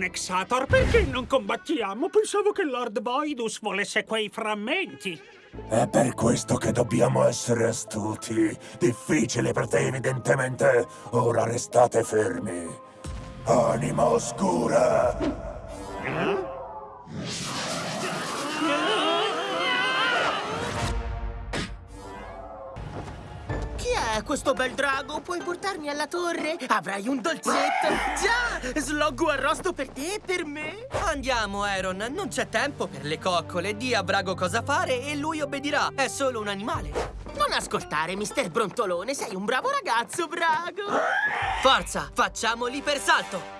ragione, Xator. Perché non combattiamo? Pensavo che Lord Voidus volesse quei frammenti. È per questo che dobbiamo essere astuti. Difficile per te, evidentemente. Ora restate fermi. Anima oscura! Chi è questo bel drago? Puoi portarmi alla torre? Avrai un dolcetto! Già! Sloggo arrosto per te e per me! Andiamo, Aaron. Non c'è tempo per le coccole. Di a Brago cosa fare e lui obbedirà. È solo un animale. Non ascoltare, mister Brontolone, sei un bravo ragazzo, Brago! Forza, facciamo l'ipersalto.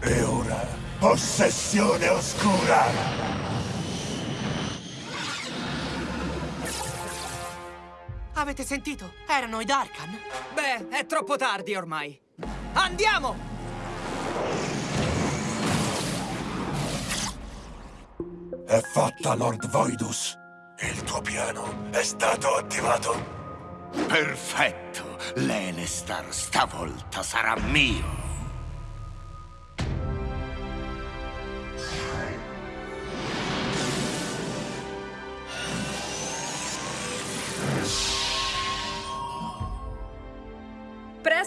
E ora, possessione oscura! Avete sentito? Erano i Darkan. Beh, è troppo tardi ormai. Andiamo! È fatta, Lord Voidus. Il tuo piano è stato attivato. Perfetto! L'Elestar stavolta sarà mio!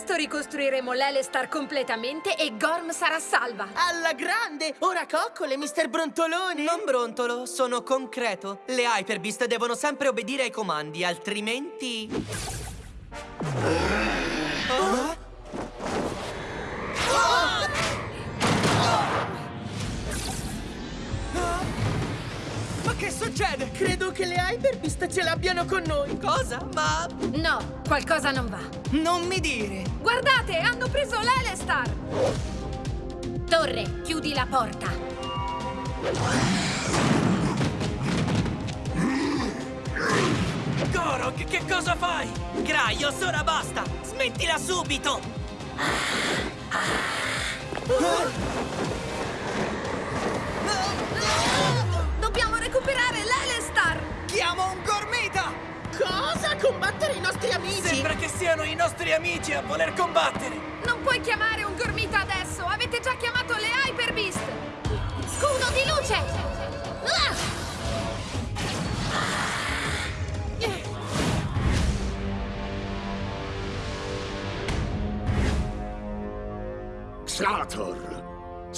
Presto ricostruiremo l'Elestar completamente e Gorm sarà salva. Alla grande! Ora coccole, mister Brontolone! Non brontolo, sono concreto. Le Hyper Beast devono sempre obbedire ai comandi, altrimenti... succede? Credo che le Hyperbeast ce l'abbiano con noi! Cosa? Ma... No, qualcosa non va. Non mi dire! Guardate, hanno preso l'Elestar! Torre, chiudi la porta. Gorok, che cosa fai? Graios, ora basta! Smettila subito! Dobbiamo recuperare l'Elestar! Chiamo un gormita! Cosa? Combattere i nostri amici? Sembra che siano i nostri amici a voler combattere! Non puoi chiamare un gormita adesso! Avete già chiamato le Hyper Beast! Scudo di luce! Ah!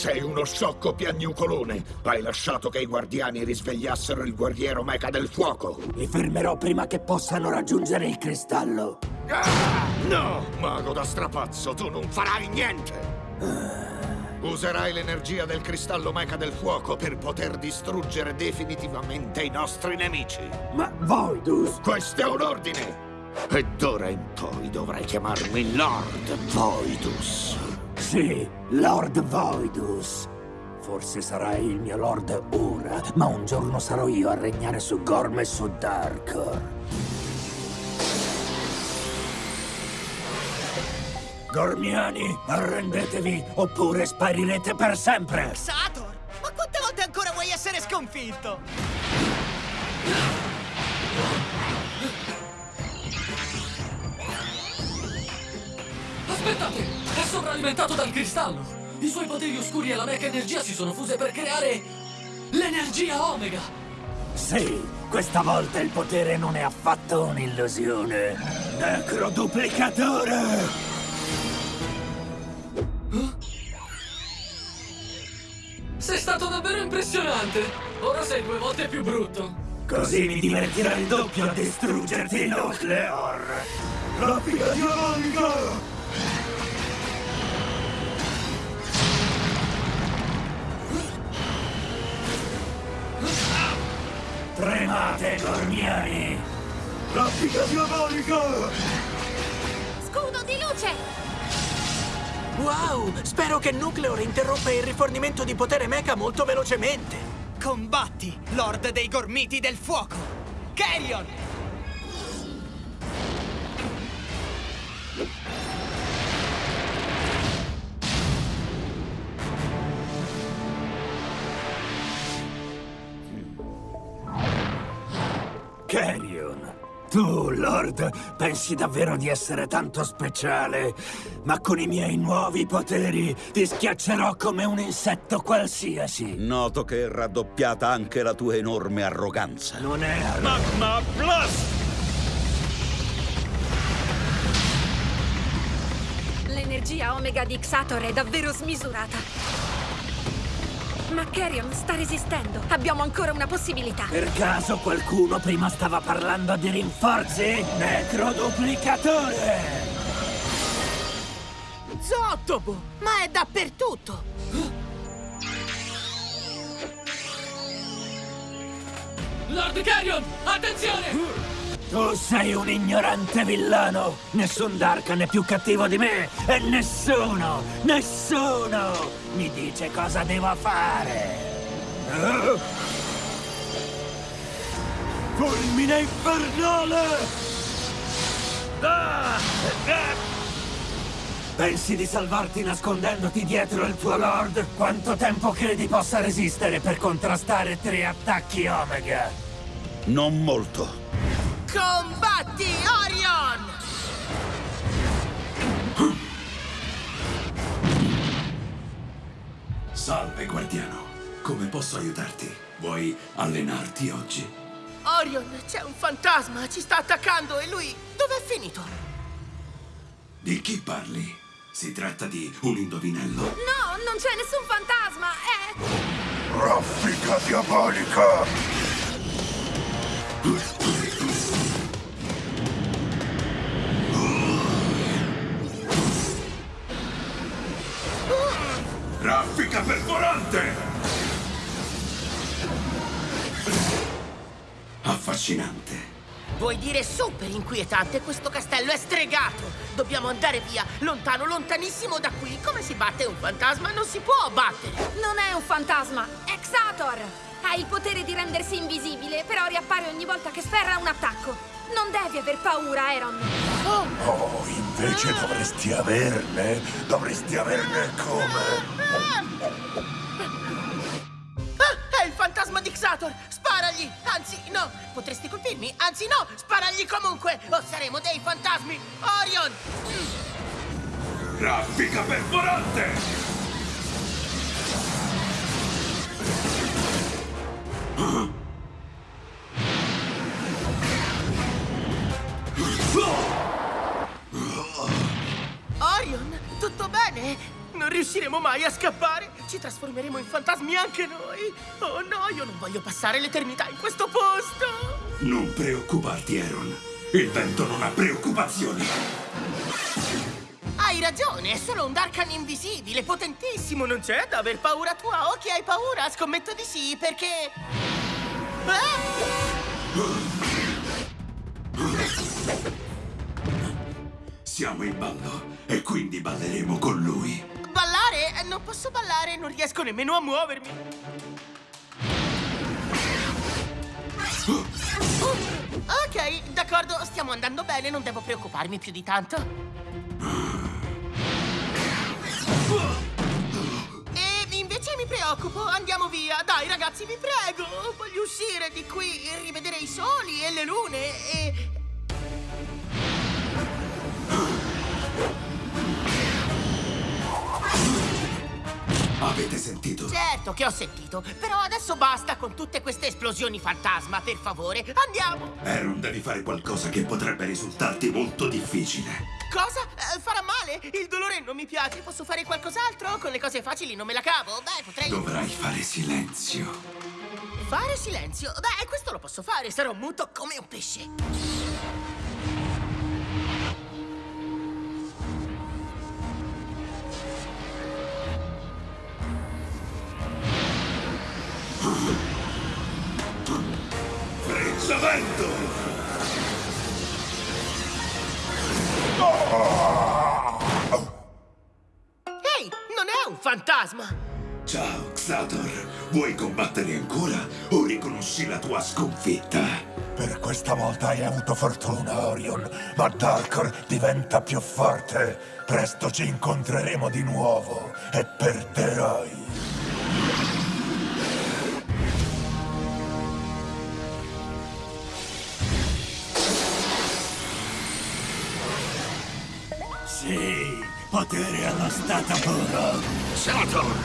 Sei uno sciocco piagnucolone! Hai lasciato che i guardiani risvegliassero il guerriero meca del fuoco! Li fermerò prima che possano raggiungere il cristallo. Ah! No! Mago da strapazzo, tu non farai niente! Userai l'energia del cristallo meca del fuoco per poter distruggere definitivamente i nostri nemici! Ma Voidus! Questo è un ordine! E d'ora in poi dovrai chiamarmi Lord Voidus! Sì, Lord Voidus. Forse sarai il mio lord ora, ma un giorno sarò io a regnare su Gorm e su Darkor. Gormiani, arrendetevi oppure sparirete per sempre! Sator! Ma quante volte ancora vuoi essere sconfitto? Aspettate! Sovralimentato dal cristallo! I suoi poteri oscuri e la mecha energia si sono fuse per creare... l'energia Omega! Sì, questa volta il potere non è affatto un'illusione. Necroduplicatore! Sei stato davvero impressionante! Ora sei due volte più brutto! Così mi divertirà il doppio a distruggerti, Nucleor! Raffica Tremate, Gormiani! Raffica diabolica! Scudo di luce! Wow! Spero che Nucleor interrompa il rifornimento di potere mecha molto velocemente! Combatti, Lord dei Gormiti del Fuoco! Carrion! Lord, pensi davvero di essere tanto speciale? Ma con i miei nuovi poteri ti schiaccerò come un insetto qualsiasi. Noto che è raddoppiata anche la tua enorme arroganza. Non è... Magma Blast! L'energia Omega di Xator è davvero smisurata. Ma Carrion sta resistendo. Abbiamo ancora una possibilità. Per caso qualcuno prima stava parlando di rinforzi? Necroduplicatore! Zottobo! Ma è dappertutto! Lord Carrion, attenzione! Tu sei un ignorante villano! Nessun Darkan è più cattivo di me! E nessuno, nessuno mi dice cosa devo fare! Eh? Fulmine infernale! Ah! Eh! Pensi di salvarti nascondendoti dietro il tuo Lord? Quanto tempo credi possa resistere per contrastare tre attacchi Omega? Non molto. Combatti, Orion! Salve, guardiano. Come posso aiutarti? Vuoi allenarti oggi? Orion, c'è un fantasma, ci sta attaccando e lui... Dov'è finito? Di chi parli? Si tratta di un indovinello? No, non c'è nessun fantasma, è... Raffica diabolica! Affascinante. Vuoi dire super inquietante? Questo castello è stregato! Dobbiamo andare via, lontano, lontanissimo da qui! Come si batte un fantasma? Non si può battere! Non è un fantasma, è Xator! Ha il potere di rendersi invisibile, però riappare ogni volta che sferra un attacco. Non devi aver paura, Aaron! Oh, oh invece dovresti averne! Dovresti averne come... Ah, è il fantasma di Xator! Sparagli! Anzi, no! Potresti colpirmi? Anzi, no! Sparagli comunque! O saremo dei fantasmi! Orion! Raffica perforante! Non riusciremo mai a scappare? Ci trasformeremo in fantasmi anche noi? Oh no, io non voglio passare l'eternità in questo posto! Non preoccuparti, Aaron. Il vento non ha preoccupazioni. Hai ragione, è solo un Darkan invisibile, potentissimo, non c'è da aver paura tu a occhi, hai paura? Scommetto di sì, perché... Siamo in ballo e quindi balleremo con lui. Ballare? Non posso ballare, non riesco nemmeno a muovermi. Ok, d'accordo, stiamo andando bene, non devo preoccuparmi più di tanto. E invece mi preoccupo, andiamo via. Dai ragazzi, vi prego, voglio uscire di qui, rivedere i soli e le lune e... Avete sentito? Certo che ho sentito, però adesso basta con tutte queste esplosioni fantasma, per favore, andiamo! Aaron, devi fare qualcosa che potrebbe risultarti molto difficile. Cosa? Eh, farà male? Il dolore non mi piace, posso fare qualcos'altro? Con le cose facili non me la cavo, beh, potrei... Dovrai fare silenzio. Fare silenzio? Beh, questo lo posso fare, sarò muto come un pesce. Frizzamento! Ehi, non è un fantasma! Ciao, Xator. Vuoi combattere ancora o riconosci la tua sconfitta? Per questa volta hai avuto fortuna, Orion, ma Darkor diventa più forte. Presto ci incontreremo di nuovo e perderai. Potere allo stato puro. Sator!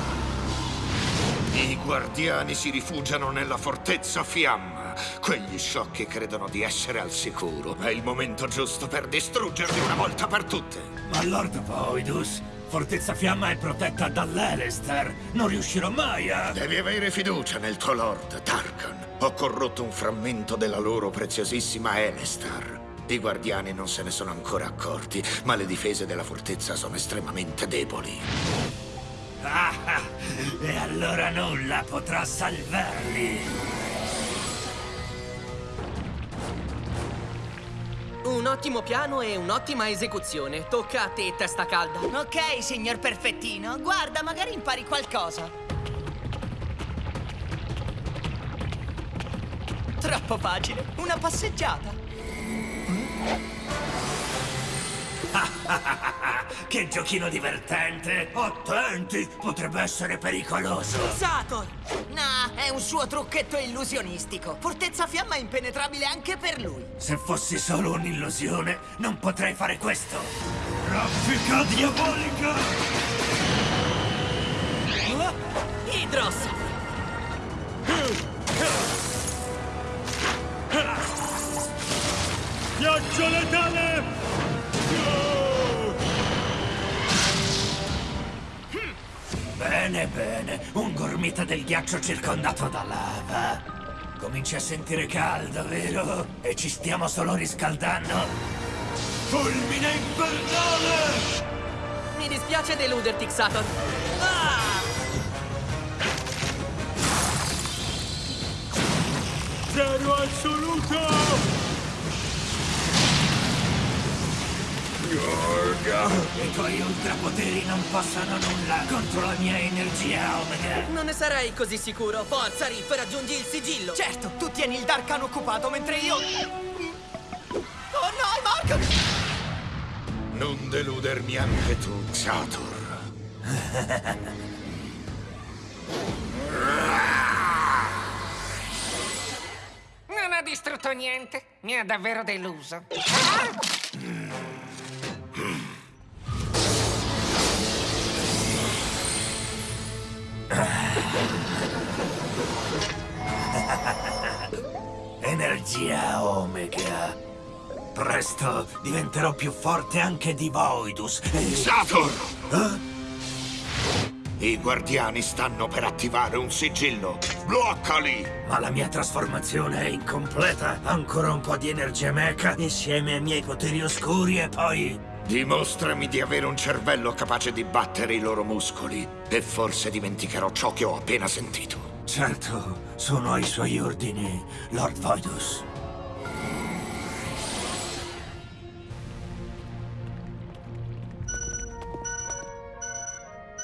I guardiani si rifugiano nella fortezza fiamma. Quegli sciocchi credono di essere al sicuro. È il momento giusto per distruggerli una volta per tutte. Ma Lord Voidus, Fortezza Fiamma è protetta dall'Elester. Non riuscirò mai a... Devi avere fiducia nel tuo Lord, Tarkan. Ho corrotto un frammento della loro preziosissima Elestar. I guardiani non se ne sono ancora accorti, ma le difese della fortezza sono estremamente deboli. Ah, ah, e allora nulla potrà salvarli. Un ottimo piano e un'ottima esecuzione. Tocca a te, testa calda. Ok, signor Perfettino. Guarda, magari impari qualcosa. Troppo facile. Una passeggiata. che giochino divertente! Attenti, potrebbe essere pericoloso. Sator! No, è un suo trucchetto illusionistico. Fortezza Fiamma impenetrabile anche per lui. Se fossi solo un'illusione, non potrei fare questo. Raffica diabolica! Ghiaccio letale! Bene, bene. Un gormita del ghiaccio circondato da lava. Cominci a sentire caldo, vero? E ci stiamo solo riscaldando? Fulmine infernale! Mi dispiace deluderti, Xator. Ah! Zero assoluto! I tuoi ultrapoteri non possono nulla contro la mia energia Omega. Non ne sarei così sicuro. Forza, Rip, raggiungi il sigillo. Certo, tu tieni il Darkan occupato mentre io... Oh no, Mark! Non deludermi anche tu, Satur. Non ha distrutto niente. Mi ha davvero deluso. Energia Omega. Presto diventerò più forte anche di Voidus. E... Satur! Eh? I guardiani stanno per attivare un sigillo. Bloccali! Ma la mia trasformazione è incompleta. Ancora un po' di energia mecha insieme ai miei poteri oscuri e poi... Dimostrami di avere un cervello capace di battere i loro muscoli. E forse dimenticherò ciò che ho appena sentito. Certo, sono ai suoi ordini, Lord Voidus.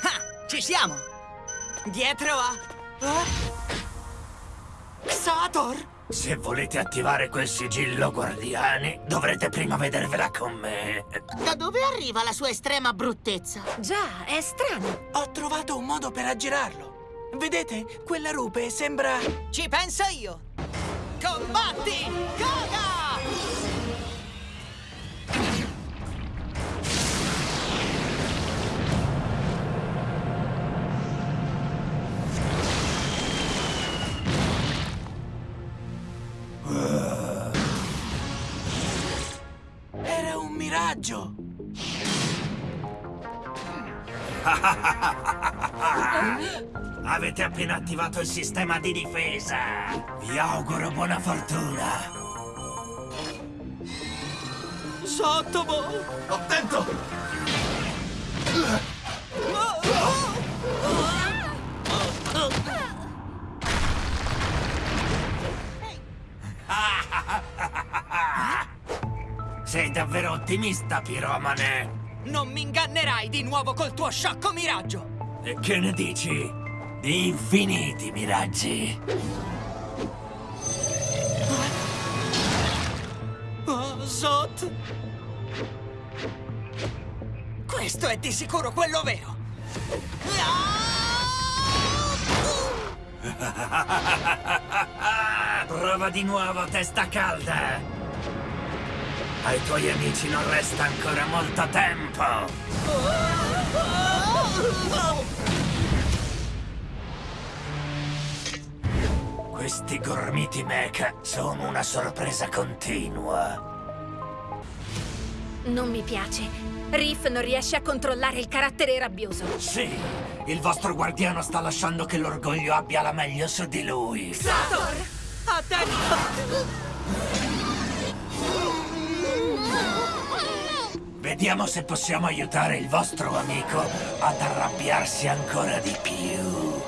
Ah, ci siamo! Dietro a... Eh? Sator! Se volete attivare quel sigillo, guardiani, dovrete prima vedervela con me. Da dove arriva la sua estrema bruttezza? Già, è strano. Ho trovato un modo per aggirarlo. Vedete? Quella rupe sembra... Ci penso io! Combatti! Koga! Un miraggio! Avete appena attivato il sistema di difesa. Vi auguro buona fortuna. Sottomo! Attento! Davvero ottimista, piromane. Non mi ingannerai di nuovo col tuo sciocco miraggio! E che ne dici? Di infiniti miraggi. Oh, Zot! Questo è di sicuro quello vero! Prova di nuovo, testa calda. Ai tuoi amici non resta ancora molto tempo. Questi gormiti mecha sono una sorpresa continua. Non mi piace. Riff non riesce a controllare il carattere rabbioso. Sì, il vostro guardiano sta lasciando che l'orgoglio abbia la meglio su di lui. Sator! Attenti! Vediamo se possiamo aiutare il vostro amico ad arrabbiarsi ancora di più.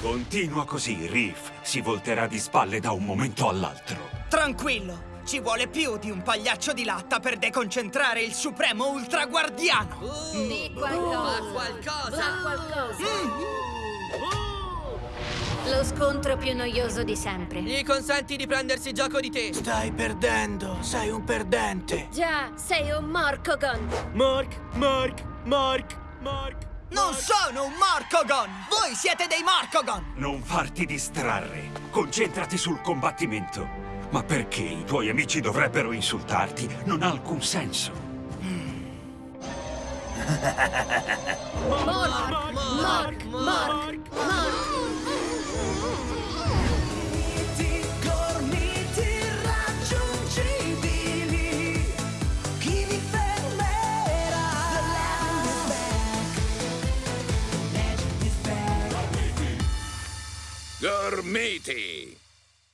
Continua così, Riff. Si volterà di spalle da un momento all'altro. Tranquillo, ci vuole più di un pagliaccio di latta per deconcentrare il supremo ultraguardiano. Di qualcosa. qualcosa. Fa qualcosa. Lo scontro più noioso di sempre. Gli consenti di prendersi gioco di te. Stai perdendo, sei un perdente. Già, sei un Morcogon. Mark, Mark, Mark, Mark. Non sono un Morcogon! Voi siete dei Morcogon! Non farti distrarre. Concentrati sul combattimento. Ma perché i tuoi amici dovrebbero insultarti? Non ha alcun senso. Mark, Mark, Mark, Mark. Gormiti!